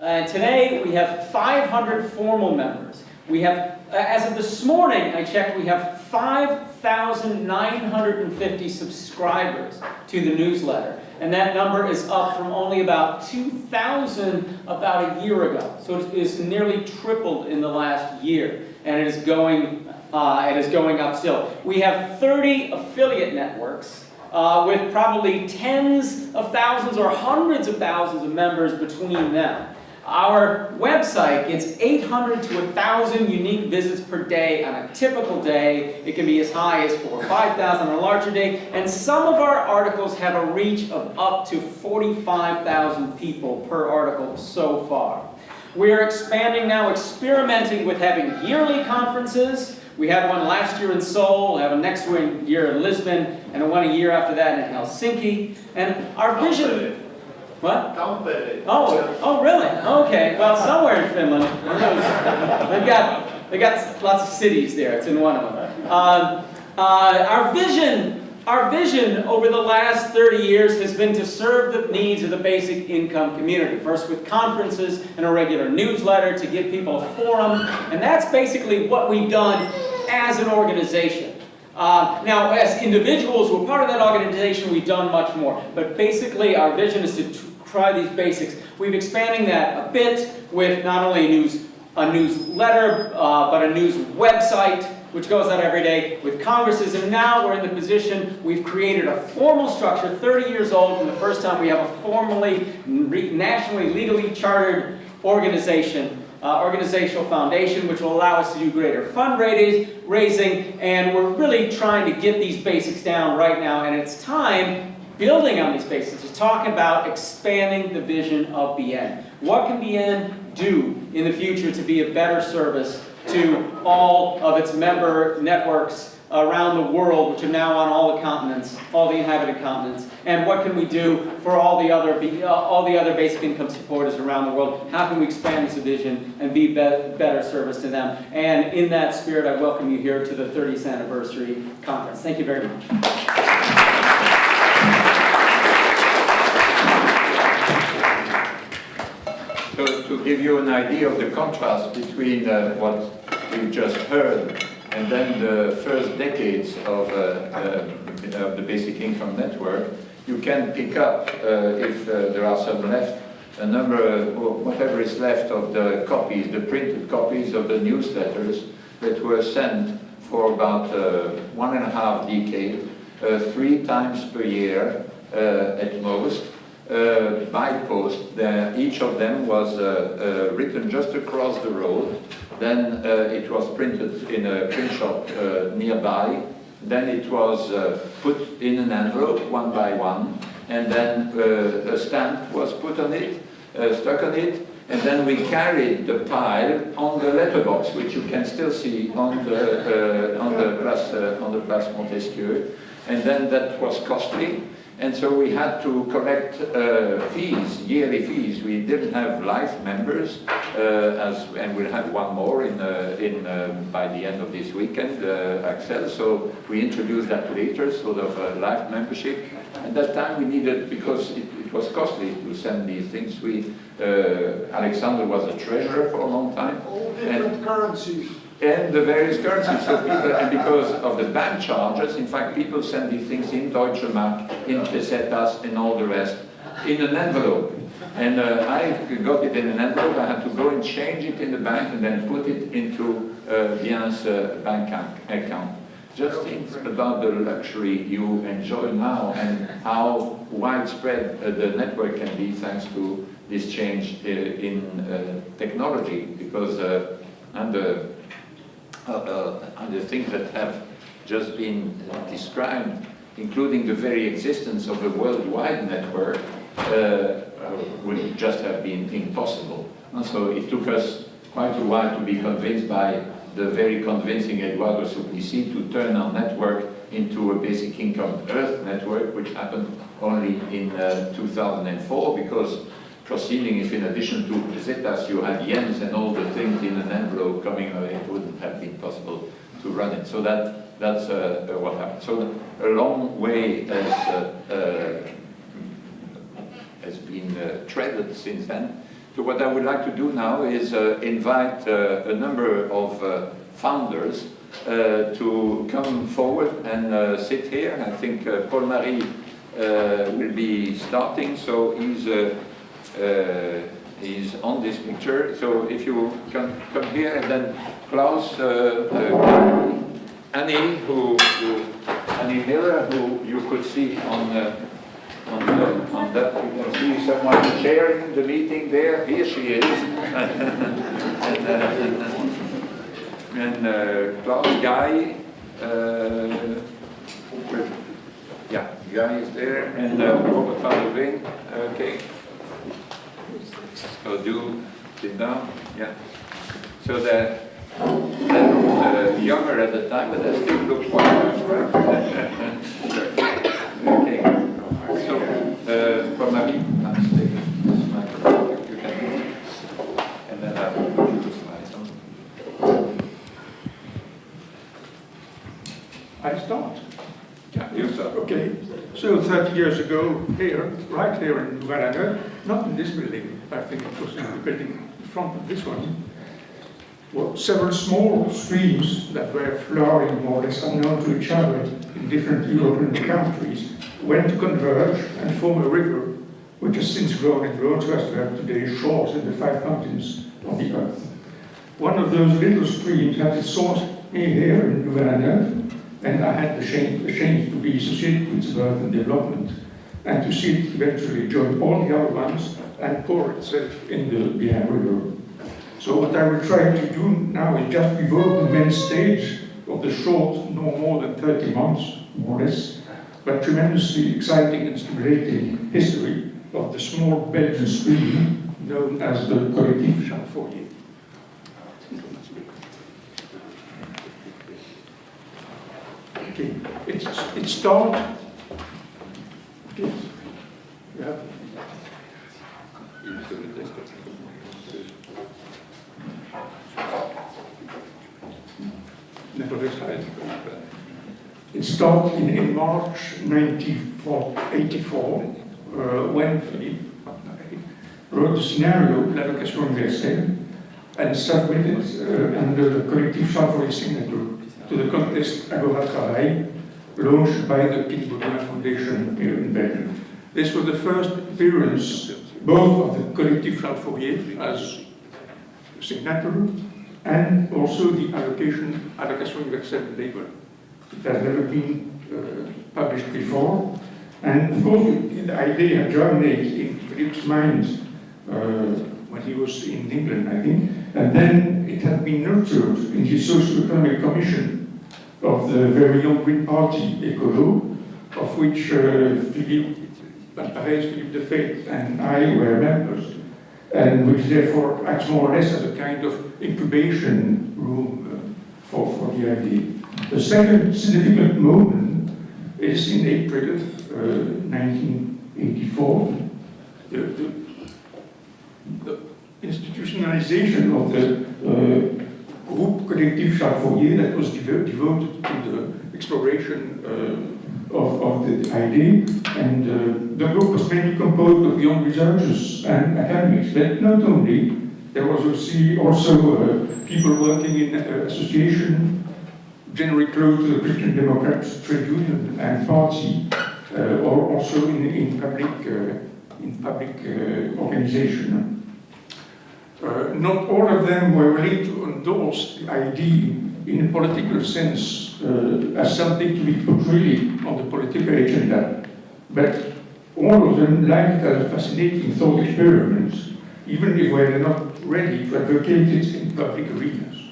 Uh, today, we have 500 formal members. We have, uh, as of this morning, I checked, we have 5,950 subscribers to the newsletter. And that number is up from only about 2,000 about a year ago. So it is nearly tripled in the last year. And it is going, uh, it is going up still. We have 30 affiliate networks uh, with probably tens of thousands or hundreds of thousands of members between them. Our website gets 800 to 1,000 unique visits per day on a typical day. It can be as high as 4 or 5,000 on a larger day. And some of our articles have a reach of up to 45,000 people per article so far. We are expanding now, experimenting with having yearly conferences. We had one last year in Seoul, we have a next year in Lisbon, and one a year after that in Helsinki. And our vision... What? Tampere. Oh, oh, really? Okay. Well, somewhere in Finland. they've got they got lots of cities there. It's in one of them. Uh, uh, our vision. Our vision over the last 30 years has been to serve the needs of the basic income community. First with conferences and a regular newsletter to give people a forum. And that's basically what we've done as an organization. Uh, now, as individuals who are part of that organization, we've done much more. But basically, our vision is to try these basics. We've expanding that a bit with not only a news a newsletter, uh, but a news website, which goes out every day with congresses. And now we're in the position, we've created a formal structure, 30 years old, and the first time we have a formally, nationally, legally chartered organization uh, organizational foundation, which will allow us to do greater fundraising, and we're really trying to get these basics down right now, and it's time, building on these basics, to talk about expanding the vision of BIEN. What can BIEN do in the future to be a better service to all of its member networks around the world, which are now on all the continents, all the inhabited continents, and what can we do for all the other uh, all the other basic income supporters around the world? How can we expand this vision and be, be better service to them? And in that spirit, I welcome you here to the 30th anniversary conference. Thank you very much. So to give you an idea of the contrast between uh, what you just heard and then the first decades of, uh, uh, of the basic income network, you can pick up, uh, if uh, there are some left, a number, or whatever is left of the copies, the printed copies of the newsletters that were sent for about one and a half decade, three times per year at most, uh, by post. each of them was uh, uh, written just across the road. Then it was printed in a print shop nearby. Then it was put in an envelope one by one. And then a stamp was put on it, stuck on it, and then we carried the pile on the letterbox, which you can still see on the uh, on the Place uh, on the Place Montesquieu. And then that was costly. And so we had to collect uh, fees, yearly fees. We didn't have life members, uh, as, and we'll have one more in, uh, in, um, by the end of this weekend, uh, Axel. So we introduced that later, sort of a life membership. At that time we needed, because it, it was costly to send these things, we, uh, Alexander was a treasurer for a long time. All different and, currencies and the various currencies. So people, and because of the bank charges, in fact, people send these things in Deutsche Mark, in pesetas, and all the rest, in an envelope. And uh, I got it in an envelope. I had to go and change it in the bank and then put it into uh, Bien's uh, bank account. Just think about the luxury you enjoy now and how widespread uh, the network can be thanks to this change uh, in uh, technology because uh, under uh, the things that have just been described, including the very existence of a worldwide network, uh, would just have been impossible. And so it took us quite a while to be convinced by the very convincing Eduardo Suplicy to turn our network into a basic income Earth network, which happened only in uh, 2004 because proceeding if in addition to pesetas you had yens and all the things in an envelope coming, it wouldn't have been possible to run it. So that that's uh, uh what happened. So a long way has, uh, uh, has been uh, treaded since then. So what I would like to do now is uh, invite a number of founders to come forward and sit here. I think Paul-Marie will be starting, so he's, uh, uh, on this picture. So if you can come here, and then Klaus, uh, uh, Annie, who, who, Annie Miller, who you could see on on, the, on that, you can see someone chairing the meeting there. Here she is. and uh, Klaus Guy, uh, yeah, Guy is there, and uh, Robert van der Veen. Okay. So do sit down. Yeah. So the that was uh, younger at the time, but that still looks quite right? okay. So, uh, for Marie, let's take this microphone, you can. And then I will put you the slides on. I start. Yeah, you start. Okay, so 30 years ago, here, right here in Louvain-la-Neuve, not in this building, I think it was in the building in front of this one, were several small streams that were flowing more or less unknown to each other in different European countries, went to converge and form a river, which has since grown and grown so as to have today shores in the five continents of the earth. One of those little streams had its source in here in Louvain-la-Neuve, and I had the shame, the shame to be associated with birth and development, and to see it eventually join all the other ones and pour itself in the BIEN River. So what I will try to do now is just evoke the main stage of the short, no more than 30 months, more or less, but tremendously exciting and stimulating history of the small Belgian stream known as the Collectif Charles Fourier. Okay, it's, it started. Okay. You have never in, in March 1984, uh, when Philippe wrote the scenario, l'allocation universelle, and submitted uh, under the collective Charles Fourier signature to the contest Agora Travail, launched by the Piet Baudouin Foundation here in Belgium. This was the first appearance both of the collective Charles Fourier as signatory and also the allocation, allocation universelle label. It has never been uh, published before. And of course, the idea germinated in Philippe's mind uh, when he was in England, I think. And then it had been nurtured in the Socio-Economic Commission of the very young Green Party, Ecolo, of which uh, Philippe Van Parijs, Philippe Defeyt, and I were members, and which therefore acts more or less as a kind of incubation room uh, for, for the idea. The second significant moment is in April uh, 1984. The, the, the institutionalization of the uh, group Collectif Charles Fourier that was devo devoted to the exploration uh, of, of the idea. And uh, the group was mainly composed of young researchers and academics, but not only. There was also, uh, people working in uh, association, generally close to the Christian Democrats trade union and party, uh, or also in, in public, in public organization. Uh, not all of them were willing to endorse the idea in a political sense uh, as something to be put really on the political agenda. But all of them liked it as a fascinating thought experiment, even if they were not ready to advocate it in public arenas.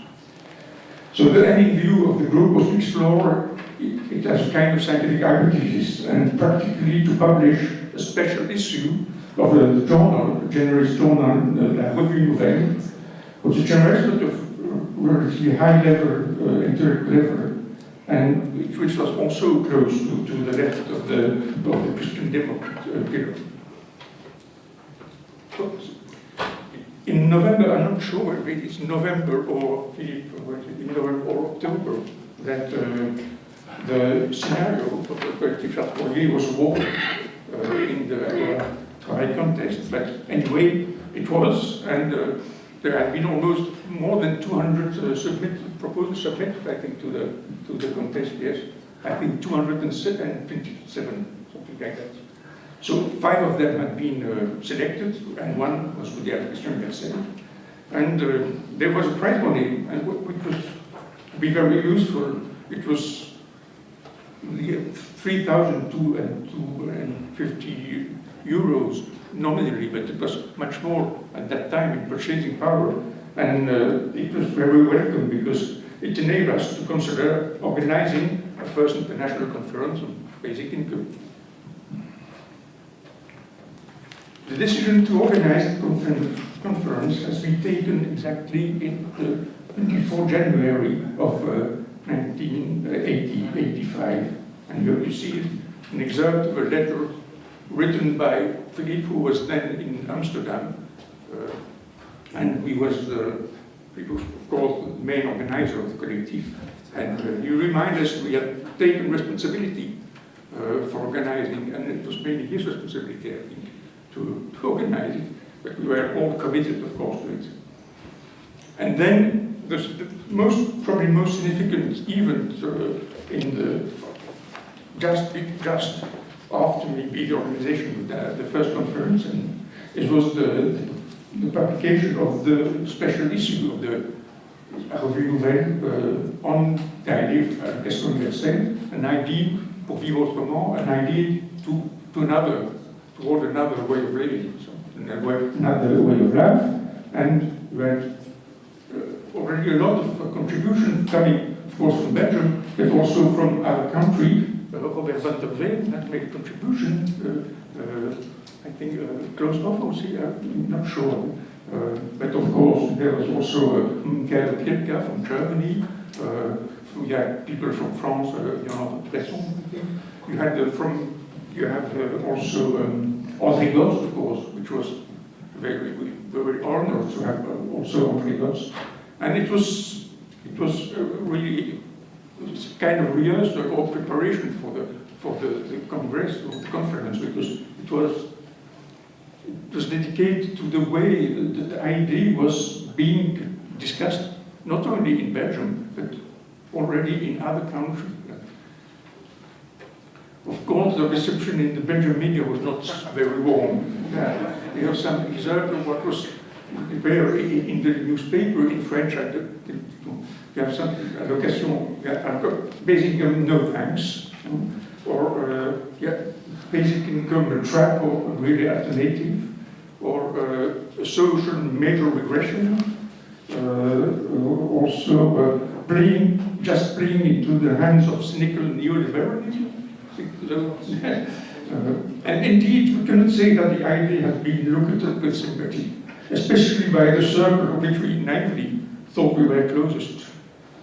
So the ending view of the group was to explore it, it as a kind of scientific hypothesis and practically to publish a special issue of the journal, the generalist journal, uh, Revue Nouvelle, which is a but of relatively high level, uh, intellectual level, and which, was also close to, to the left of the, of the Christian Democrat uh. In November, I'm not sure whether it is November or November or October, that uh, the scenario of the collective was awarded uh, in the Travail contest. But anyway, it was, and uh, there had been almost more than 200 uh, submit, proposals submitted, I think, to the, to the contest, yes. I think 227, something like that. So five of them had been uh, selected, and one was with the allocation universelle. And uh, there was a prize money, and wh- which was be very useful. It was the 3,250 euros nominally, but it was much more at that time in purchasing power. And uh, it was very welcome because it enabled us to consider organizing a first international conference on basic income. The decision to organize the confer- conference has been taken exactly in the 24 January of uh, 1985. And here you see an excerpt of a letter written by Philippe, who was then in Amsterdam. Uh, and he was, uh, he was, of course, the main organizer of the collective. And uh, he reminded us we had taken responsibility uh, for organizing, and it was mainly his responsibility, I think, to, to organize it. But we were all committed, of course, to it. And then the, the most, probably most significant event uh, in the just just after maybe the organization the, the first conference, and it was the, the publication of the special issue of the Revue Nouvelle uh, on the idea of uh, an idea pour vivre autrement, an idea to, to another, toward another way of living, so another way of life, and we had uh, already a lot of uh, contribution coming, of course, from Belgium, but also from our country. Robert van der Veen had made a contribution. Uh, uh, I think uh, Klaus Hoffmann, I'm not sure. Uh, but of course, there was also Michael Opielka from Germany. We had people from France, uh, I think. You had uh, from, you have uh, also um, Gorz, of course, which was very, very honored to have uh, also André Gorz. And it was, it was really kind of rehearsal or preparation for the for the, the congress or the conference because it was it was dedicated to the way that the idea was being discussed not only in Belgium but already in other countries. Of course, the reception in the Belgian media was not very warm. You have some excerpt of what was there in the newspaper in French. I You have some allocation, basic income, no thanks. Or, uh, yeah, basic income, a trap or really alternative. Or uh, a social major regression. Uh, also uh, playing, just playing into the hands of cynical neoliberalism. Uh, and indeed, we cannot say that the idea has been looked at with sympathy, especially by the circle of which we naively thought we were closest.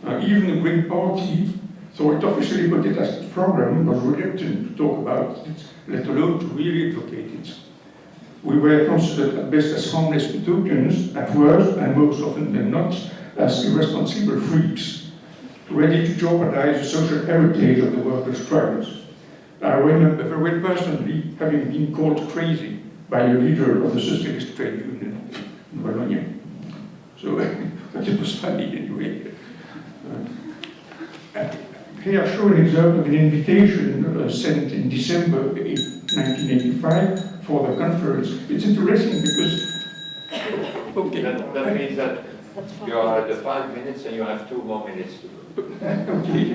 Uh, even the Green Party, though it officially put it as its program, was reluctant to talk about it, let alone to really advocate it. We were considered at best as harmless utopians, at worst, and most often than not, as irresponsible freaks, ready to jeopardize the social heritage of the workers' struggles. I remember very well personally having been called crazy by a leader of the Socialist Trade Union in Wallonia. So it was funny anyway. Uh, here I show an example of an invitation uh, sent in December 1985 for the conference. It's interesting because, okay, That, that means that you are at the five minutes and you have two more minutes to go. Okay.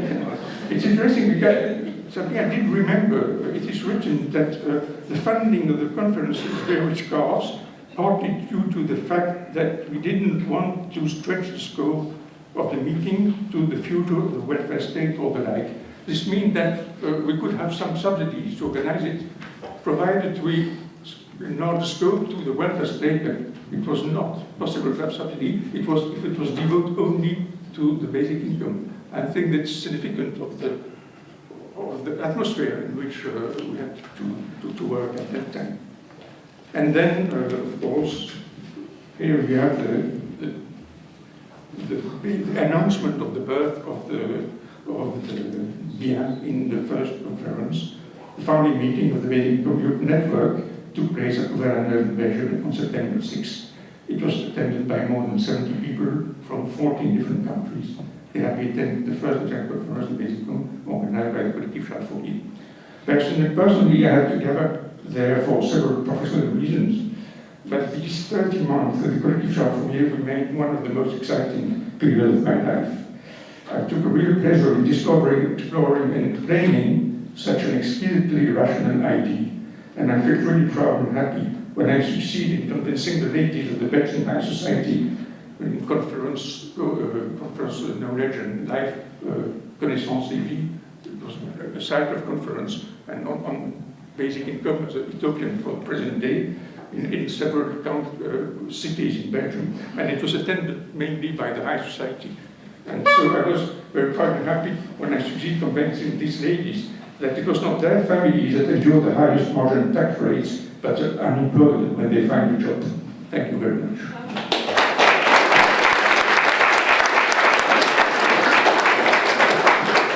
It's interesting because something I did remember, it is written that uh, the funding of the conference is very scarce, partly due to the fact that we didn't want to stretch the scope of the meeting to the future of the welfare state or the like. This means that uh, we could have some subsidies to organize it, provided we enlarge the scope to the welfare state, it was not possible to have subsidy, it was, if it was devoted only to the basic income. I think that's significant of the, of the atmosphere in which uh, we had to, to, to work at that time. And then, uh, of course, here we have the, the, the announcement of the birth of the, of the BIA in the first conference. The founding meeting of the Basic Computer Network took place at in Belgium on September 6, It was attended by more than 70 people from 14 different countries. They have attended the first example for us, basically organized by the Collectif Charles. Personally, personally, I had to gather there for several professional reasons. But these 30 months at the Charles Fourier remained one of the most exciting periods of my life. I took a real pleasure in discovering, exploring, and explaining such an exquisitely rational idea. And I felt really proud and happy when I succeeded in convincing the ladies of the Belgian High Society in conference, uh, conference knowledge and life uh, connaissance et vie. It was a site of conference and on, on basic income as a token for present day in, in several count, uh, cities in Belgium. And it was attended mainly by the High Society. And so I was very proud and happy when I succeeded convincing these ladies that it was not their families that endure the highest marginal tax rates, but are unemployed when they find a job. Thank you very much.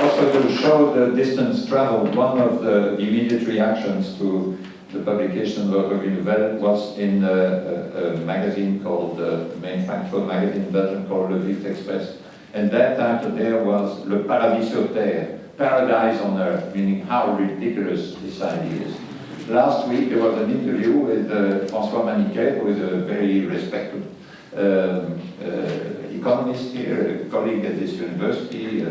Also to show the distance traveled, one of the immediate reactions to the publication of L'Ordre Nouvelle was in a, a, a magazine called, uh, the main factual magazine in Belgium called Le Vif Express. And that title there was Le Paradis sur Terre, paradise on earth, meaning how ridiculous this idea is. Last week there was an interview with uh, François Maniquet, who is a very respected um, uh, economist here, a colleague at this university,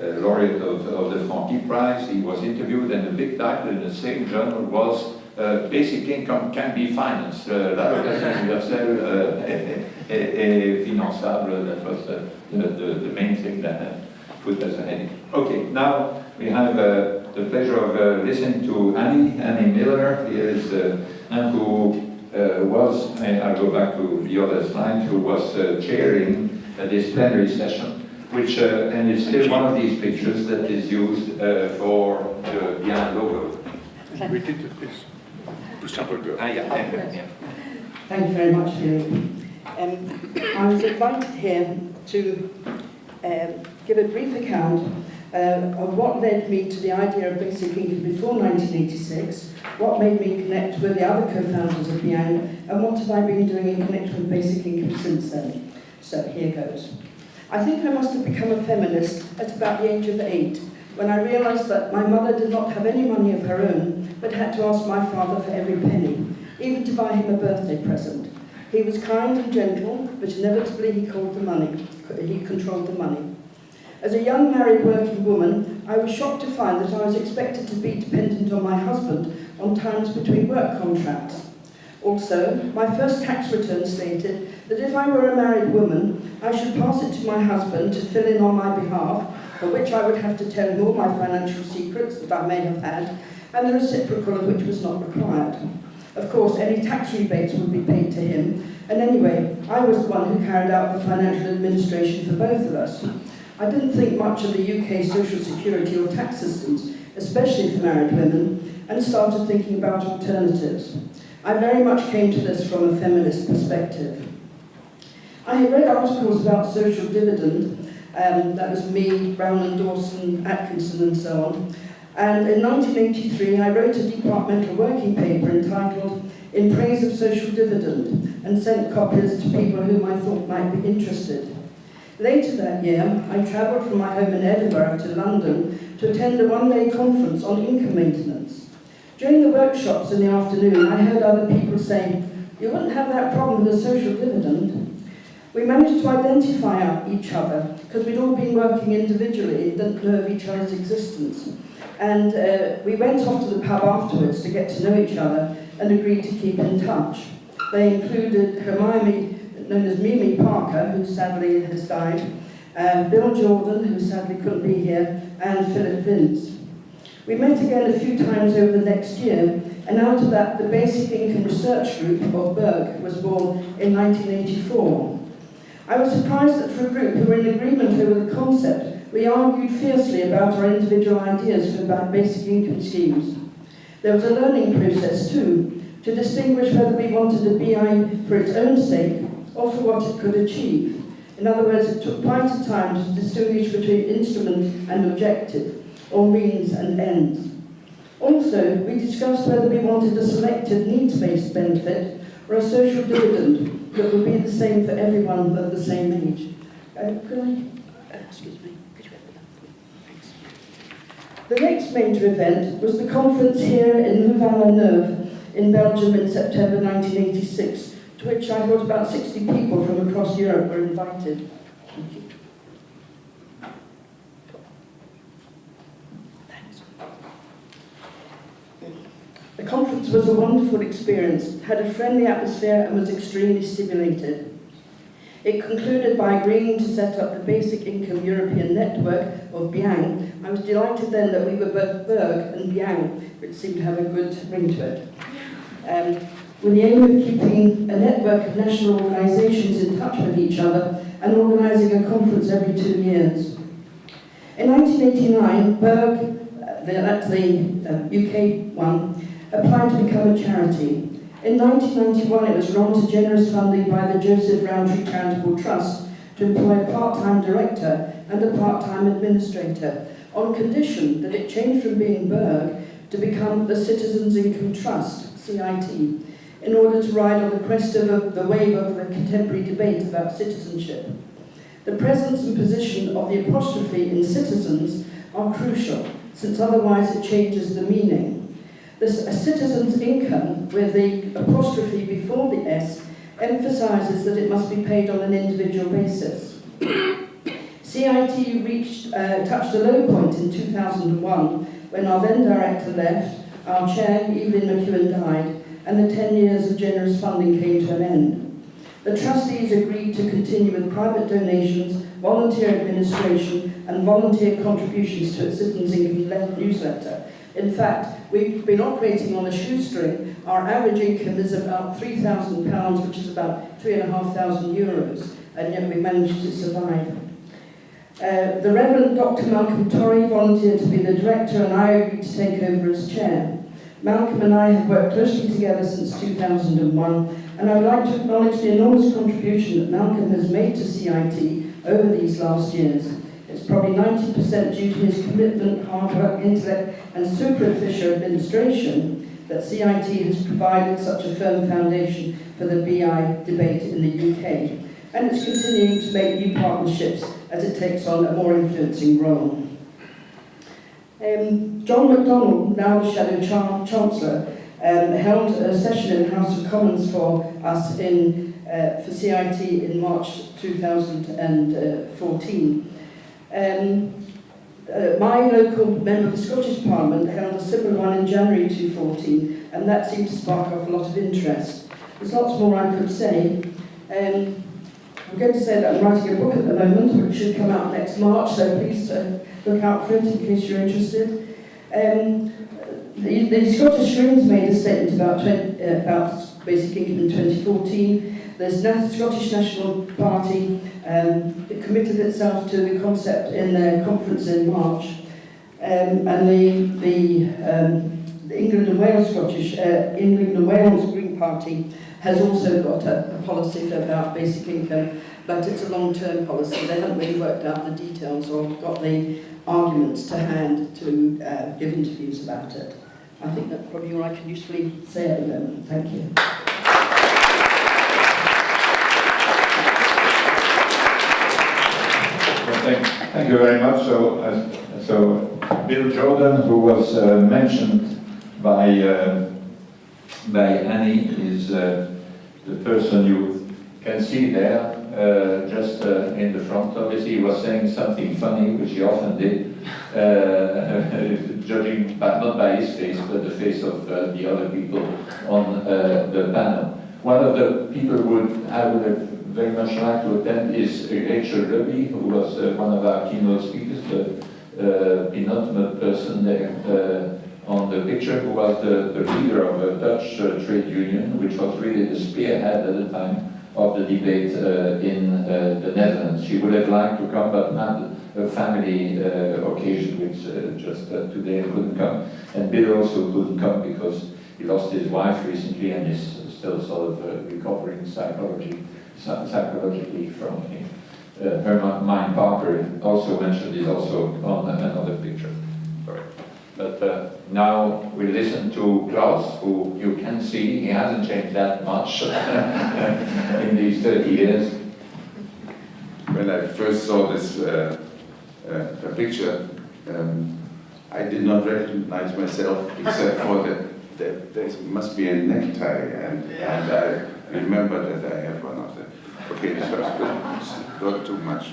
laureate of, of the Franqui Prize. He was interviewed and the big title in the same journal was uh, Basic Income Can Be Financed, uh, l'allocation universelle uh, est, est, est finançable, that was the, the, the main thing that put as a heading. Okay, now we have uh, the pleasure of listening to Annie, Annie Miller. He is and who was, I'll go back to the other slide, who was chairing this plenary session, which, uh, and it's still one of these pictures that is used uh, for the Bien logo. We did this. Ah, yeah, yeah, yeah. Thank you very much, Philippe. Um, I was invited here to um, give a brief account uh, of what led me to the idea of basic income before 1986, what made me connect with the other co-founders of Biang, and what have I been doing in connection with basic income since then. So here goes. I think I must have become a feminist at about the age of eight, when I realised that my mother did not have any money of her own, but had to ask my father for every penny, even to buy him a birthday present. He was kind and gentle, but inevitably he called the money. He controlled the money. As a young married working woman, I was shocked to find that I was expected to be dependent on my husband on times between work contracts. Also, my first tax return stated that if I were a married woman, I should pass it to my husband to fill in on my behalf, for which I would have to tell him all my financial secrets that I may have had, and the reciprocal of which was not required. Of course, any tax rebates would be paid to him, and anyway, I was the one who carried out the financial administration for both of us. I didn't think much of the UK social security or tax systems, especially for married women, and started thinking about alternatives. I very much came to this from a feminist perspective. I had read articles about social dividend, um, that was me, Brown and Dawson, Atkinson and so on, and in 1983 I wrote a departmental working paper entitled In Praise of Social Dividend and sent copies to people whom I thought might be interested. Later that year, I travelled from my home in Edinburgh to London to attend a one-day conference on income maintenance. During the workshops in the afternoon, I heard other people saying, you wouldn't have that problem with a social dividend. We managed to identify each other because we'd all been working individually and didn't know of each other's existence. And uh, we went off to the pub afterwards to get to know each other and agreed to keep in touch. They included Hermione, known as Mimi Parker, who sadly has died, uh, Bill Jordan, who sadly couldn't be here, and Philip Vince. We met again a few times over the next year, and out of that, the Basic Income Research Group of BIRG was born in 1984. I was surprised that for a group who were in agreement over the concept, we argued fiercely about our individual ideas for basic income schemes. There was a learning process too, to distinguish whether we wanted a BI for its own sake or for what it could achieve. In other words, it took quite a time to distinguish between instrument and objective, or means and ends. Also, we discussed whether we wanted a selected needs-based benefit or a social dividend, that would be the same for everyone of the same age. Uh, could I, excuse me, could you open that for me? Thanks. The next major event was the conference here in Louvain-la-Neuve in Belgium in September 1986, to which I thought about 60 people from across Europe were invited. The conference was a wonderful experience, had a friendly atmosphere and was extremely stimulated. It concluded by agreeing to set up the Basic Income European Network of BIANG. I was delighted then that we were both BIRG and BIANG, which seemed to have a good ring to it. Um, with the aim of keeping a network of national organisations in touch with each other and organising a conference every two years. In 1989, BIRG, uh, that's the uh, UK one, applied to become a charity. In 1991, it was to generous funding by the Joseph Rowntree Charitable Trust to employ a part-time director and a part-time administrator, on condition that it changed from being BIRG to become the Citizens Income Trust, CIT, in order to ride on the crest of a, the wave of the contemporary debate about citizenship. The presence and position of the apostrophe in citizens are crucial, since otherwise it changes the meaning. A citizen's income, with the apostrophe before the S, emphasises that it must be paid on an individual basis. CIT reached, uh, touched a low point in 2001 when our then director left, our chair, Evelyn McEwen, died, and the 10 years of generous funding came to an end. The trustees agreed to continue with private donations, volunteer administration, and volunteer contributions to its Citizens Income newsletter. In fact, we've been operating on a shoestring. Our average income is about £3,000, which is about £3,500 euros, and yet we managed to survive. Uh, the Reverend Dr. Malcolm Torry volunteered to be the director, and I agreed to take over as chair. Malcolm and I have worked closely together since 2001, and I would like to acknowledge the enormous contribution that Malcolm has made to CIT over these last years. Probably 90% due to his commitment, hard work, intellect, and super efficient administration that CIT has provided such a firm foundation for the BI debate in the UK. And it's continuing to make new partnerships as it takes on a more influencing role. Um, John McDonnell, now the Shadow Chan- Chancellor, um, held a session in the House of Commons for us in, uh, for CIT in March 2014. Um, uh, my local member of the Scottish Parliament held a similar one in January 2014, and that seemed to spark off a lot of interest. There's lots more I could say. Um, I'm going to say that I'm writing a book at the moment, which should come out next March, so please uh, look out for it in case you're interested. Um, the, the Scottish Greens made a statement about, 20, uh, about basic income in 2014. There's the Scottish National Party um, it committed itself to the concept in their conference in March, um, and the, the, um, the England and Wales Scottish uh, England and Wales Green Party has also got a, a policy about basic income, but it's a long-term policy. They haven't really worked out the details or got the arguments to hand to uh, give interviews about it. I think that's probably all I can usefully say at the moment. Thank you. Thank, thank you very much. So, uh, so Bill Jordan, who was uh, mentioned by uh, by Annie, is uh, the person you can see there, uh, just uh, in the front. Obviously, he was saying something funny, which he often did, judging by, not by his face, but the face of the other people on the panel. One of the people would I would have very much like to attend is Rachel Rubby, who was uh, one of our keynote speakers, the uh, penultimate person there uh, on the picture, who was the, the leader of a Dutch uh, trade union, which was really the spearhead at the time of the debate uh, in the Netherlands. She would have liked to come, but had a family occasion, which just today couldn't come. And Bill also couldn't come because he lost his wife recently and is still sort of recovering psychology, psy- psychologically from it. Uh, Hermione also mentioned is also on another picture. Sorry. But uh, now we listen to Klaus, who you can see, he hasn't changed that much in these 30 years. When I first saw this uh, uh, picture, um, I did not recognize myself except for that, that there must be a necktie, and, and I remember that I have one of them. Okay, was not too much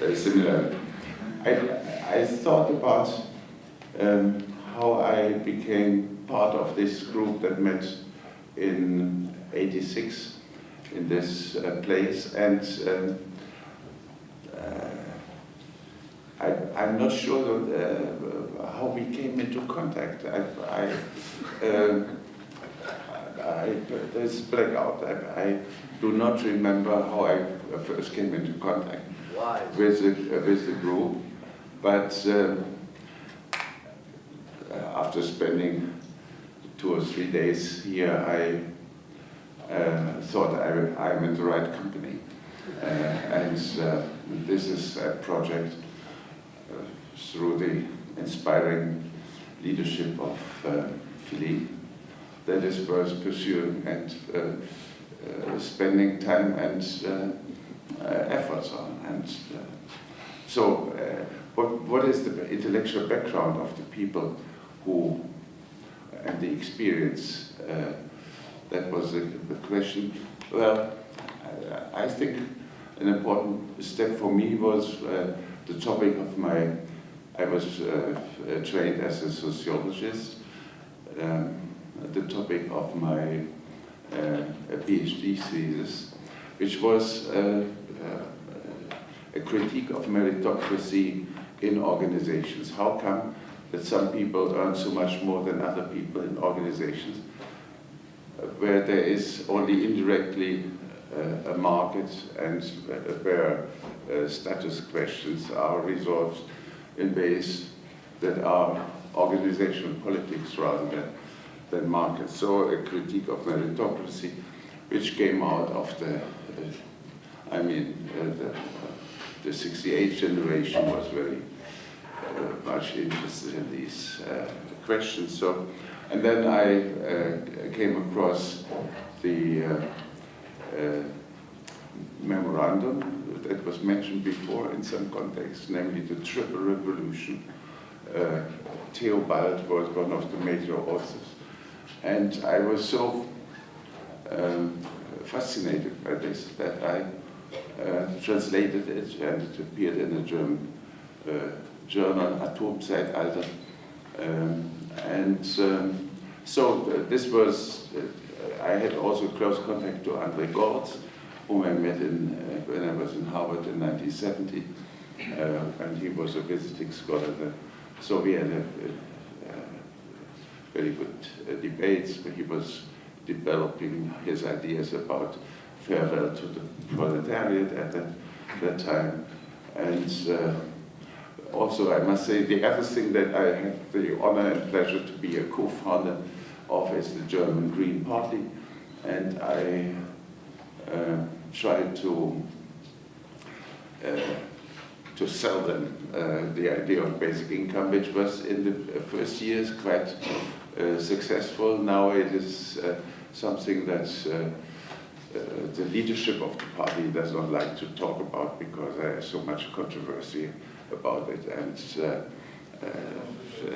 uh, similar. I, I thought about um, how I became part of this group that met in 86 in this uh, place, and um, uh, I, I'm not sure uh, how we came into contact. I, I, um, I, there's blackout. I, I do not remember how I first came into contact with the, with the group, but um, uh, after spending two or three days here, I uh, thought I, I'm in the right company. Uh, and uh, this is a project uh, through the inspiring leadership of uh, Philippe that is worth pursuing and uh, uh, spending time and uh, uh, efforts on. And uh, so, what, what is the intellectual background of the people who, and the experience? That was the, the question. Well, I, I think an important step for me was uh, the topic of my, I was uh, trained as a sociologist, um, the topic of my uh, PhD thesis, which was uh, uh, a critique of meritocracy in organizations. How come that some people earn so much more than other people in organizations, uh, where there is only indirectly uh, a market and uh, where uh, status questions are resolved in ways that are organizational politics rather than, than. So a critique of meritocracy, which came out of the, uh, I mean, uh, the, the 68 generation was very uh, much interested in these questions. So, and then I came across the memorandum that was mentioned before in some context, namely the Triple Revolution. Uh, Theobald was one of the major authors. And I was so um, fascinated by this that I uh, translated it and it appeared in a German uh, journal, Atomzeitalter. Um, and um, so uh, this was, uh, I had also close contact to André Gorz, whom I met in, uh, when I was in Harvard in 1970, uh, and he was a visiting scholar. So we had a, a very good uh, debates, he was developing his ideas about farewell to the proletariat at that, that time. And uh, also, I must say, the other thing that I have the honor and pleasure to be a co-founder of is the German Green Party. And I uh, tried to to sell them uh, the idea of basic income, which was in the first years quite successful. Now it is uh, something that uh, the leadership of the party does not like to talk about because there is so much controversy about it. And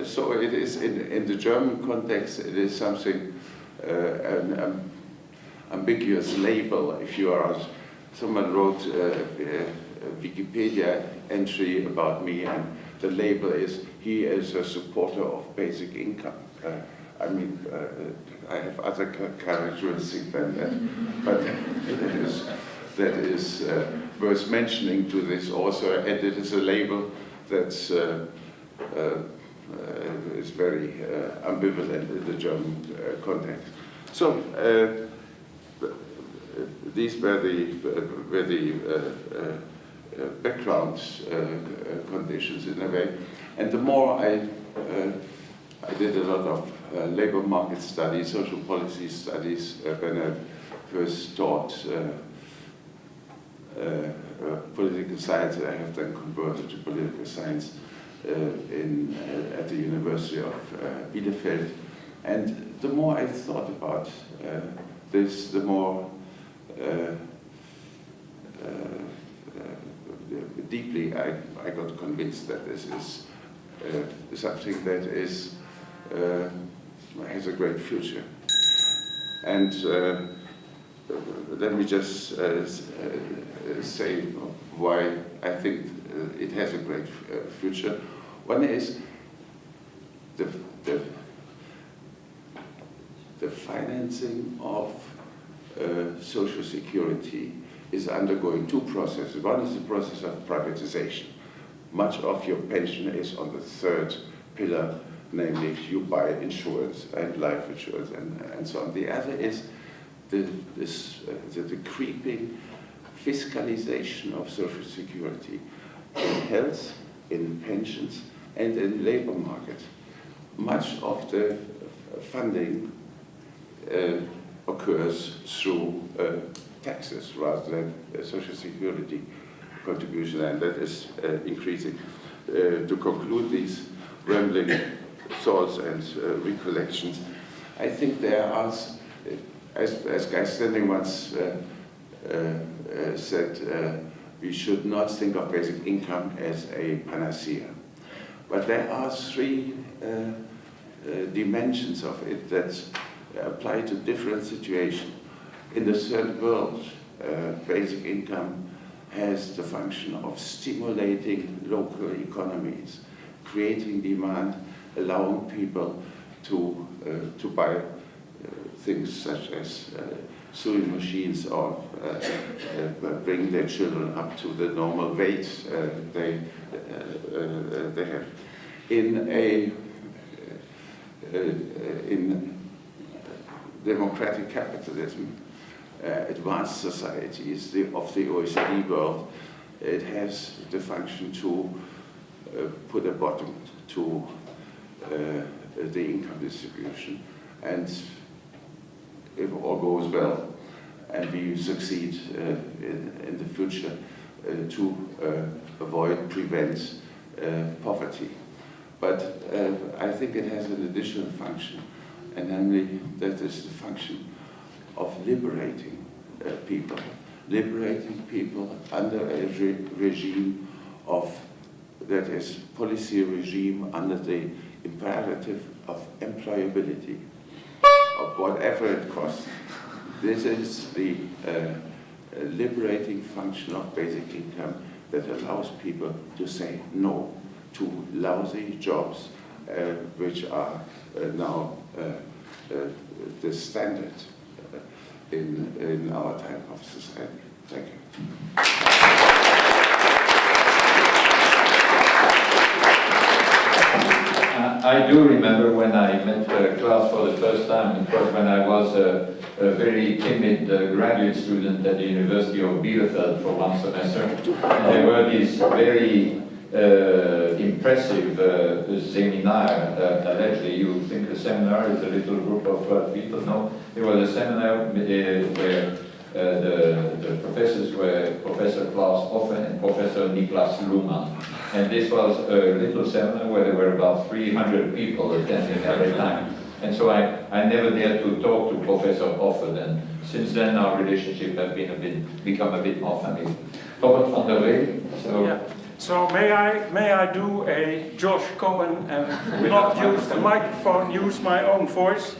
so it is, in, in the German context, it is something, an um, ambiguous label if you are someone wrote uh, a Wikipedia entry about me and the label is he is a supporter of basic income. Uh, I mean, uh, I have other characteristics than that, but that is, that is uh, worth mentioning to this author, and it is a label that's uh, uh, is very ambivalent in the German context. So, these were the, were the uh, uh, background uh, conditions in a way. And the more I, I did a lot of labor market studies, social policy studies, when I first taught uh, political science, I have then converted to political science. uh, in, uh, at the University of uh, Bielefeld. And the more I thought about uh, this, the more uh, uh, uh, deeply I, I got convinced that this is uh, something that is uh, has a great future. And uh, let me just uh, uh, say why I think uh, it has a great uh, future. One is the, the, the financing of uh, social security is undergoing two processes. One is the process of privatization. Much of your pension is on the third pillar, namely you buy insurance and life insurance and, and so on. The other is the, this, uh, the, the creeping fiscalization of social security in health, in pensions, and in labor market. Much of the funding uh, occurs through uh, taxes rather than uh, social security contribution, and that is uh, increasing. Uh, to conclude these rambling thoughts and uh, recollections, I think there are, uh, as, as Guy Standing once uh, uh, uh, said, we should not think of basic income as a panacea. But there are three dimensions of it that apply to different situations. In the third world, basic income has the function of stimulating local economies, creating demand, allowing people to, uh, to buy uh, things such as uh, sewing machines or uh, uh, bring their children up to the normal weight they, they have. In a in democratic capitalism, advanced societies the, of the OECD world, it has the function to uh, put a bottom to the income distribution. And if all goes well, and we succeed uh, in, in the future uh, to uh, avoid, prevent uh, poverty. But uh, I think it has an additional function, and namely that is the function of liberating uh, people, liberating people under a re- regime of, that is, policy regime under the imperative of employability, of whatever it costs. This is the uh, uh, liberating function of basic income that allows people to say no to lousy jobs uh, which are uh, now uh, uh, the standard in, in our type of society. Thank you. I do remember when I met uh, Klaus for the first time, it was when I was a, a very timid uh, graduate student at the University of Bielefeld for one semester. And there were these very uh, impressive uh, seminar that allegedly you think a seminar is a little group of 12 people. No, it was a seminar uh, where uh, the, the professors were Professor Klaus Offe and Professor Niklas Luhmann. And this was a little seminar where there were about 300 people attending every time. And so I, I never dared to talk to Professor Offe then. Since then our relationship has been a bit, become a bit more familiar. Robert van der Veen, so Yeah. So may I, may I do a Josh Cohen and not use the microphone, use my own voice?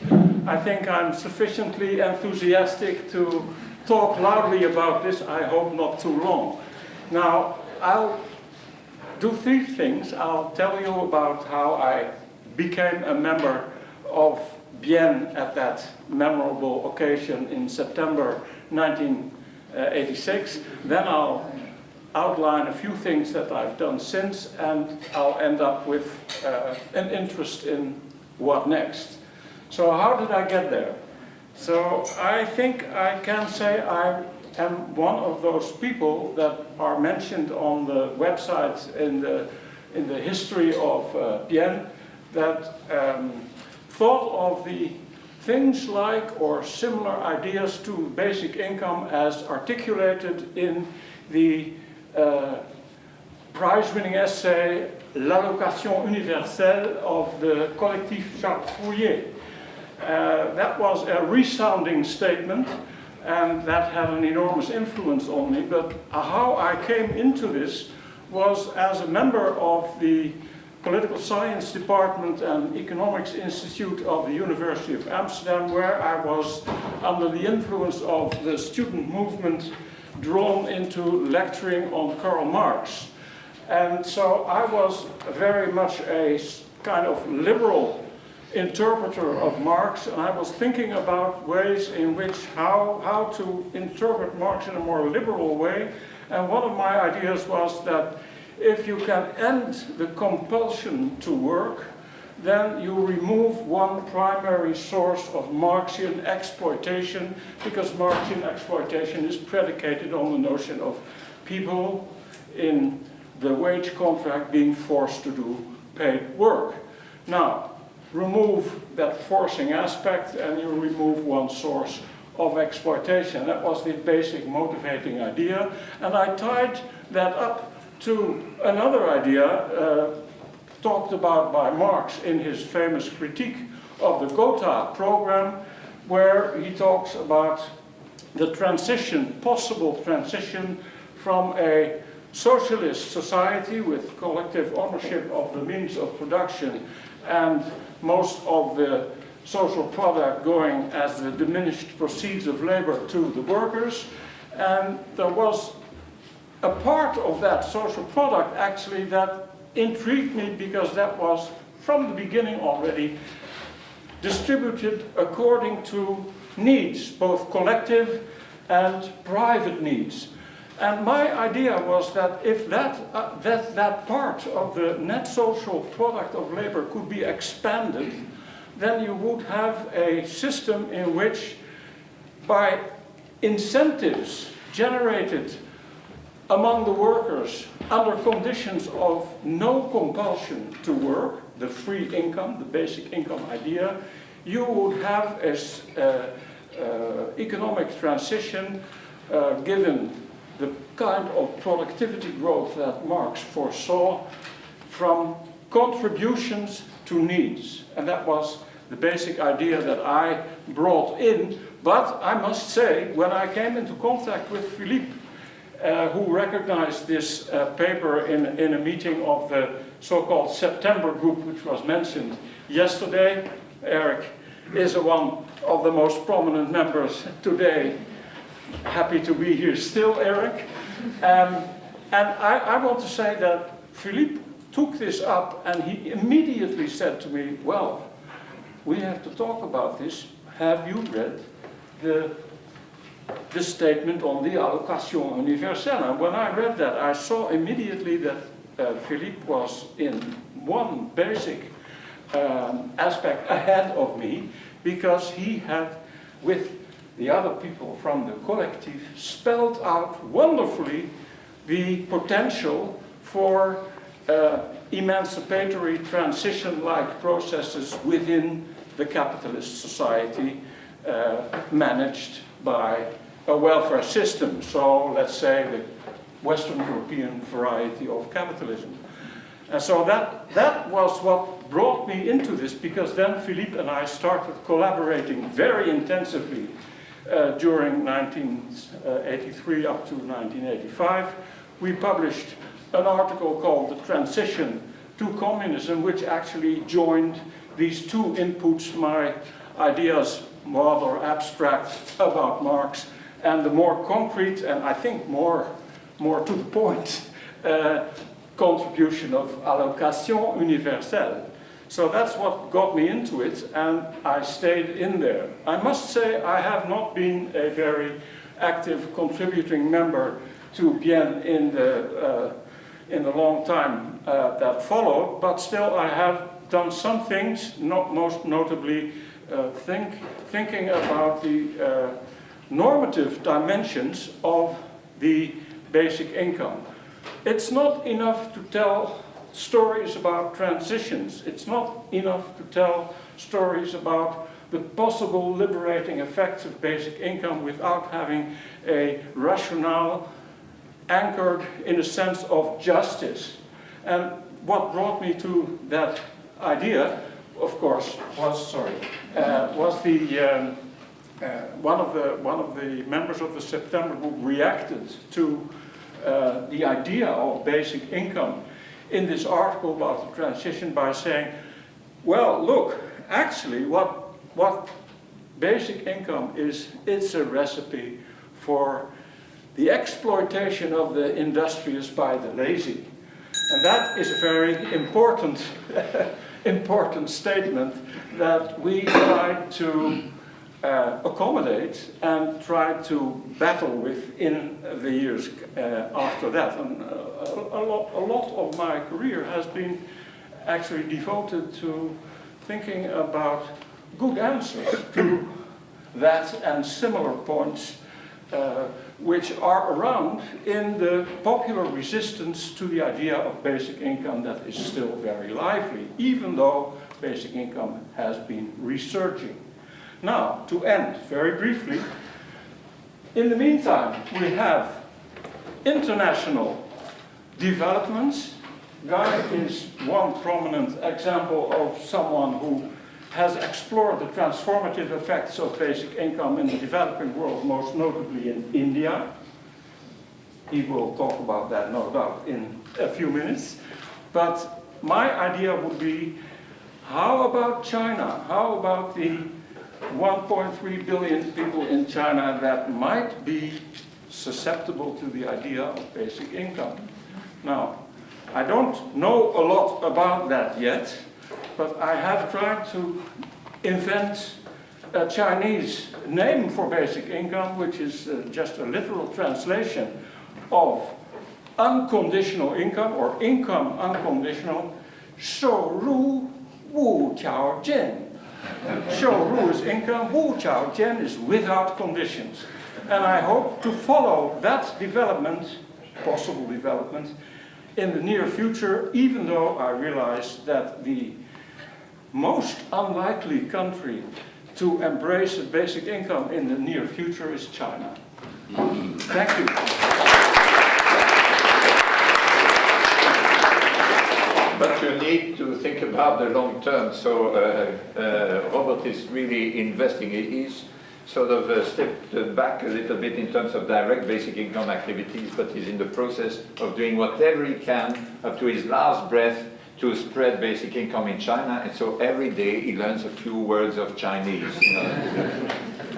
I think I'm sufficiently enthusiastic to talk loudly about this, I hope not too long. Now, I'll do three things. I'll tell you about how I became a member of Bien at that memorable occasion in September 1986. Then I'll outline a few things that I've done since and I'll end up with uh, an interest in what next. So how did I get there? So I think I can say I am one of those people that are mentioned on the website in the, in the history of uh, Bien that um, thought of the things like or similar ideas to basic income as articulated in the uh, prize-winning essay L'allocation universelle of the collectif Charles Fourier. Uh, that was a resounding statement and that had an enormous influence on me, but how I came into this was as a member of the Political Science Department and Economics Institute of the University of Amsterdam, where I was under the influence of the student movement drawn into lecturing on Karl Marx. And so I was very much a kind of liberal interpreter of Marx, and I was thinking about ways in which, how, how to interpret Marx in a more liberal way. And one of my ideas was that if you can end the compulsion to work, then you remove one primary source of Marxian exploitation, because Marxian exploitation is predicated on the notion of people in the wage contract being forced to do paid work. Now, remove that forcing aspect and you remove one source of exploitation. That was the basic motivating idea. And I tied that up to another idea uh, talked about by Marx in his famous critique of the Gotha program, where he talks about the transition, possible transition from a socialist society with collective ownership of the means of production and most of the social product going as the diminished proceeds of labor to the workers. And there was a part of that social product actually that intrigued me because that was from the beginning already distributed according to needs, both collective and private needs. And my idea was that if that, uh, that, that part of the net social product of labor could be expanded, then you would have a system in which by incentives generated among the workers under conditions of no compulsion to work, the free income, the basic income idea, you would have an uh, uh, economic transition uh, given the kind of productivity growth that Marx foresaw from contributions to needs. And that was the basic idea that I brought in. But I must say, when I came into contact with Philippe, uh, who recognized this uh, paper in, in a meeting of the so-called September group, which was mentioned yesterday, Eric is one of the most prominent members today happy to be here still, Eric. Um, and I, I want to say that Philippe took this up and he immediately said to me, well, we have to talk about this. Have you read the, the statement on the allocation universelle? And when I read that, I saw immediately that uh, Philippe was in one basic um, aspect ahead of me because he had, with the other people from the collective spelled out wonderfully the potential for uh, emancipatory transition-like processes within the capitalist society uh, managed by a welfare system. So let's say the Western European variety of capitalism. And so that, that was what brought me into this because then Philippe and I started collaborating very intensively uh, during 1983 up to 1985. We published an article called The Transition to Communism, which actually joined these two inputs, my ideas rather abstract about Marx, and the more concrete and I think more, more to the point uh, contribution of allocation universelle. So that's what got me into it, and I stayed in there. I must say I have not been a very active contributing member to Bien in the, uh, in the long time uh, that followed, but still I have done some things, not most notably uh, think, thinking about the uh, normative dimensions of the basic income. It's not enough to tell stories about transitions. It's not enough to tell stories about the possible liberating effects of basic income without having a rationale anchored in a sense of justice. And what brought me to that idea, of course, was, sorry, uh, was the, um, uh, one, of the, one of the members of the September group reacted to uh, the idea of basic income in this article about the transition by saying, well, look, actually what, what basic income is, it's a recipe for the exploitation of the industrious by the lazy. And that is a very important, important statement that we try to uh, accommodate and try to battle with in the years uh, after that. And uh, a, lot, a lot of my career has been actually devoted to thinking about good answers to that and similar points uh, which are around in the popular resistance to the idea of basic income that is still very lively, even though basic income has been resurging. Now, to end very briefly, in the meantime, we have international developments. Guy is one prominent example of someone who has explored the transformative effects of basic income in the developing world, most notably in India. He will talk about that, no doubt, in a few minutes. But my idea would be, how about China? How about the 1.3 billion people in China that might be susceptible to the idea of basic income. Now, I don't know a lot about that yet, but I have tried to invent a Chinese name for basic income, which is uh, just a literal translation of unconditional income or income unconditional, so ru wu show who is income, who Chao Chen is without conditions. And I hope to follow that development, possible development, in the near future, even though I realize that the most unlikely country to embrace a basic income in the near future is China. Thank you. Need to think about the long term. So uh, uh, Robert is really investing. He is sort of uh, stepped back a little bit in terms of direct basic income activities, but he's in the process of doing whatever he can up to his last breath to spread basic income in China. And so every day he learns a few words of Chinese. You know.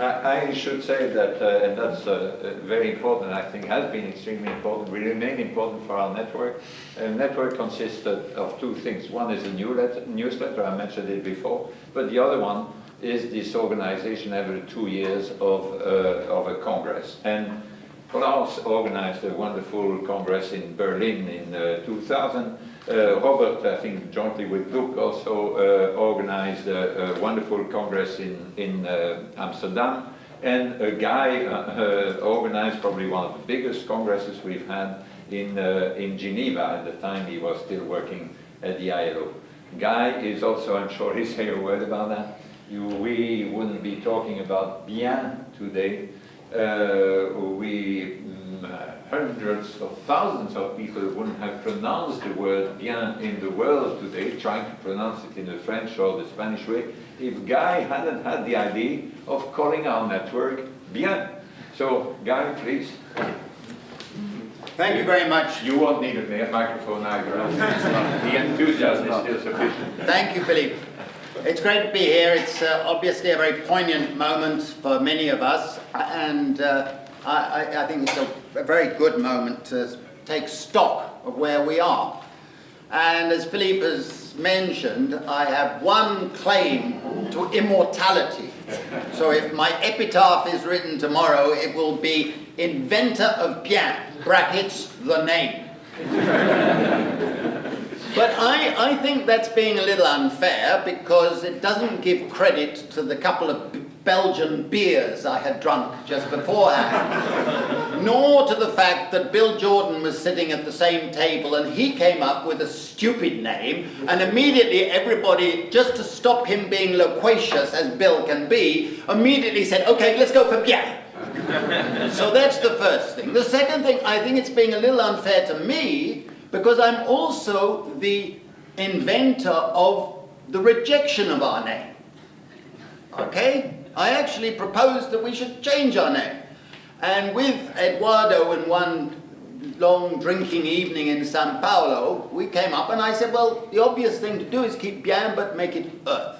I, should say that, uh, and that's uh, very important, I think has been extremely important, will remain important for our network. A network consists of, of two things. One is a newsletter, newsletter, I mentioned it before, but the other one is this organization every two years of, uh, of a congress. And Klaus organized a wonderful congress in Berlin in uh, 2000. Uh, Robert, I think jointly with Loek, also uh, organized a, a, wonderful congress in, in uh, Amsterdam. And a guy uh, uh, organized probably one of the biggest congresses we've had in, in Geneva at the time he was still working at the ILO. Guy is also, I'm sure he'll say a word about that. You, we wouldn't be talking about bien today. we hundreds of thousands of people wouldn't have pronounced the word bien in the world today, trying to pronounce it in the French or the Spanish way, if Guy hadn't had the idea of calling our network bien. So, Guy, please. Thank you very much. You won't need a microphone either. the enthusiasm is still sufficient. Thank you, Philippe. It's great to be here. It's uh, obviously a very poignant moment for many of us, and uh, I, I, think it's a, a, very good moment to take stock of where we are. And as Philippe has mentioned, I have one claim to immortality. So if my epitaph is written tomorrow, it will be inventor of bien, brackets, the name. But I, I think that's being a little unfair because it doesn't give credit to the couple of Belgian beers I had drunk just beforehand, nor to the fact that Bill Jordan was sitting at the same table and he came up with a stupid name and immediately everybody, just to stop him being loquacious as Bill can be, immediately said, okay, let's go for Pierre. So that's the first thing. The second thing, I think it's being a little unfair to me because I'm also the inventor of the rejection of our name. Okay? I actually proposed that we should change our name. And with Eduardo in one long drinking evening in Sao Paulo, we came up and I said, well, the obvious thing to do is keep Bien but make it Earth.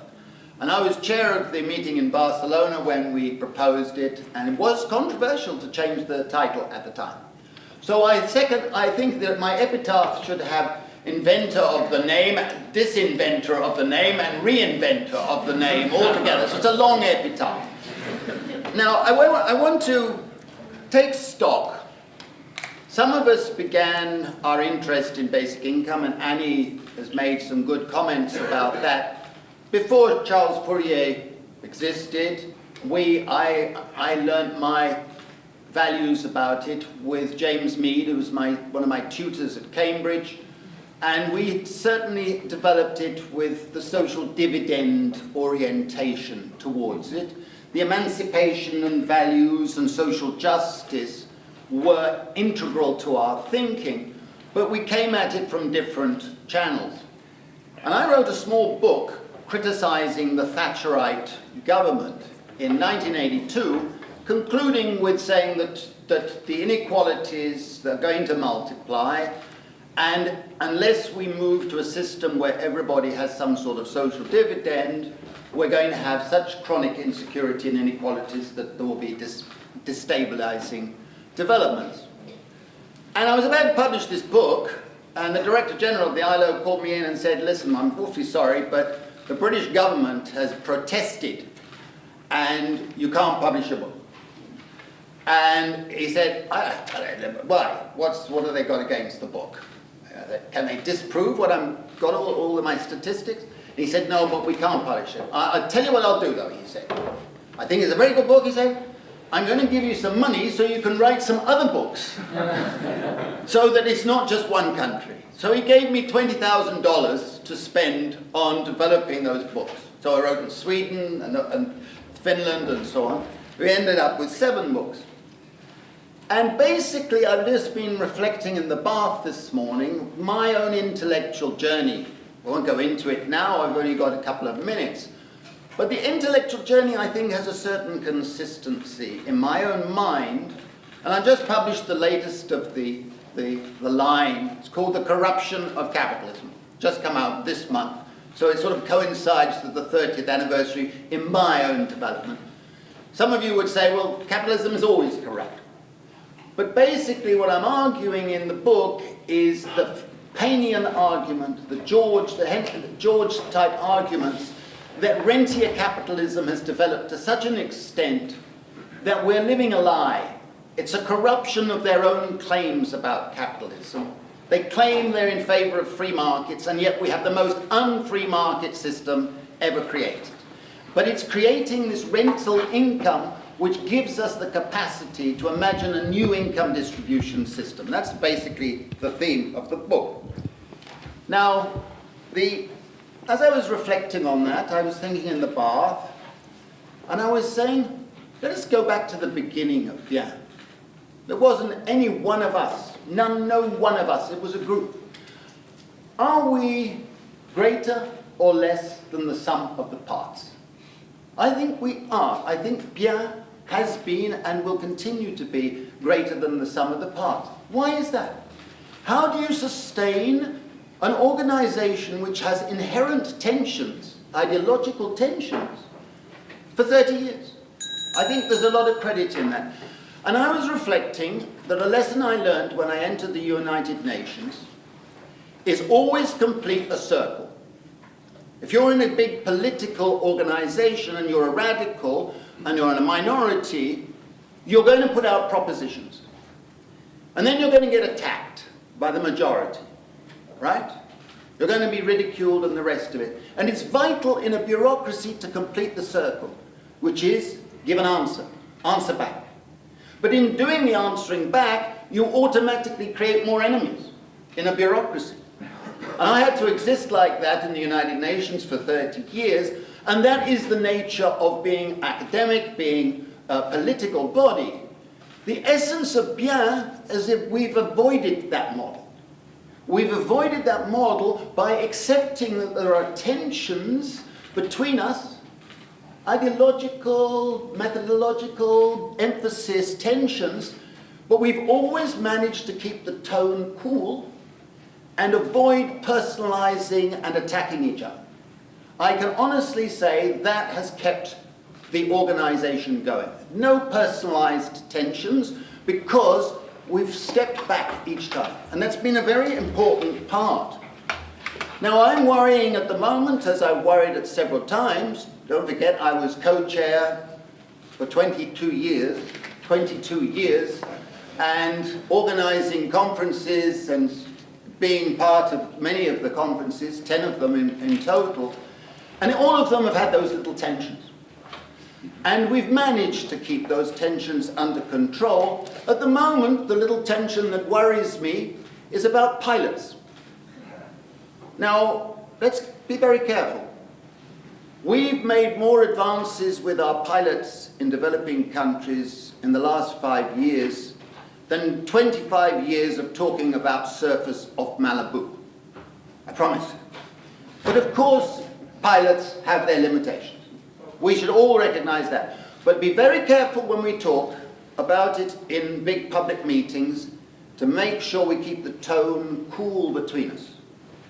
And I was chair of the meeting in Barcelona when we proposed it, and it was controversial to change the title at the time. So I second, I think that my epitaph should have inventor of the name, disinventor of the name, and reinventor of the name altogether. So it's a long epitaph. Now, I I want to take stock. Some of us began our interest in basic income, and Annie has made some good comments about that. Before Charles Fourier existed, we, I, I learnt my values about it with James Meade, who was my, one of my tutors at Cambridge, and we certainly developed it with the social dividend orientation towards it. The emancipation and values and social justice were integral to our thinking, but we came at it from different channels. And I wrote a small book criticizing the Thatcherite government in 1982, concluding with saying that, that the inequalities are going to multiply, and unless we move to a system where everybody has some sort of social dividend, we're going to have such chronic insecurity and inequalities that there will be dis destabilizing developments. And I was about to publish this book, and the Director General of the ILO called me in and said, listen, I'm awfully sorry, but the British government has protested, and you can't publish a book. And he said, "I- I- why? What's, what have they got against the book? Uh, Can they disprove what I'm got all, all of my statistics? He said, no, but we can't publish it. I, I'll tell you what I'll do though, he said. I think it's a very good book, he said. I'm going to give you some money so you can write some other books. so that it's not just one country. So he gave me $20,000 to spend on developing those books. So I wrote in Sweden and, and Finland and so on. We ended up with seven books. And basically, I've just been reflecting in the bath this morning, my own intellectual journey. I won't go into it now, I've only got a couple of minutes. But the intellectual journey, I think, has a certain consistency in my own mind. And I just published the latest of the, the, the line. It's called The Corruption of Capitalism. Just come out this month. So it sort of coincides with the 30th anniversary in my own development. Some of you would say, well, capitalism is always corrupt. But basically what I'm arguing in the book is the Paynian argument, the George, the George type arguments that rentier capitalism has developed to such an extent that we're living a lie. It's a corruption of their own claims about capitalism. They claim they're in favor of free markets, and yet we have the most unfree market system ever created. But it's creating this rental income which gives us the capacity to imagine a new income distribution system. That's basically the theme of the book. Now, the, as I was reflecting on that, I was thinking in the bath, and I was saying, let us go back to the beginning of Bien. There wasn't any one of us, none, no one of us, it was a group. Are we greater or less than the sum of the parts? I think we are. I think Bien has been and will continue to be greater than the sum of the parts. Why is that? How do you sustain an organization which has inherent tensions, ideological tensions, for 30 years? I think there's a lot of credit in that. And I was reflecting that a lesson I learned when I entered the United Nations is always complete a circle. If you're in a big political organization and you're a radical and you're in a minority, you're going to put out propositions. And then you're going to get attacked by the majority, right? You're going to be ridiculed and the rest of it. And it's vital in a bureaucracy to complete the circle, which is give an answer, answer back. But in doing the answering back, you automatically create more enemies in a bureaucracy. And I had to exist like that in the United Nations for 30 years, and that is the nature of being academic, being a political body, the essence of bien is if we've avoided that model. We've avoided that model by accepting that there are tensions between us, ideological, methodological, emphasis, tensions, but we've always managed to keep the tone cool and avoid personalizing and attacking each other. I can honestly say that has kept the organization going. No personalized tensions because we've stepped back each time. And that's been a very important part. Now I'm worrying at the moment, as I've worried at several times, don't forget I was co-chair for 22 years, 22 years, and organizing conferences and being part of many of the conferences, 10 of them in, in total, and all of them have had those little tensions. And we've managed to keep those tensions under control. At the moment, the little tension that worries me is about pilots. Now, let's be very careful. We've made more advances with our pilots in developing countries in the last five years than 25 years of talking about surface off Malibu. I promise. But of course, pilots have their limitations. We should all recognize that. But be very careful when we talk about it in big public meetings to make sure we keep the tone cool between us.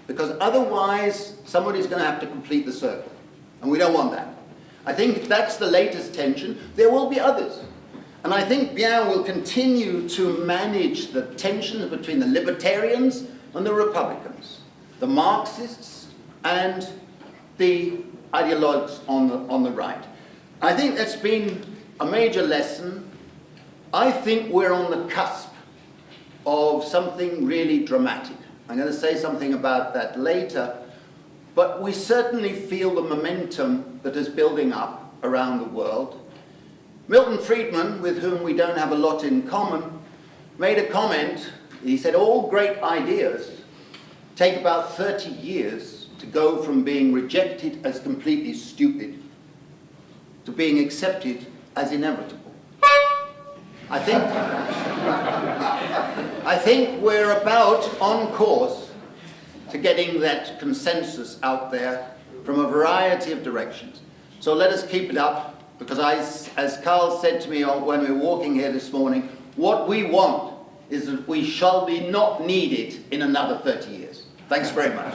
Because otherwise, somebody's going to have to complete the circle. And we don't want that. I think that's the latest tension. There will be others. And I think Bien will continue to manage the tensions between the libertarians and the Republicans, the Marxists and the ideologues on the, on the right. I think that's been a major lesson. I think we're on the cusp of something really dramatic. I'm going to say something about that later, but we certainly feel the momentum that is building up around the world. Milton Friedman, with whom we don't have a lot in common, made a comment. He said, all great ideas take about 30 years to go from being rejected as completely stupid to being accepted as inevitable. I think, I think we're about on course to getting that consensus out there from a variety of directions. So let us keep it up because I, as Carl said to me when we were walking here this morning, what we want is that we shall be not needed in another 30 years. Thanks very much.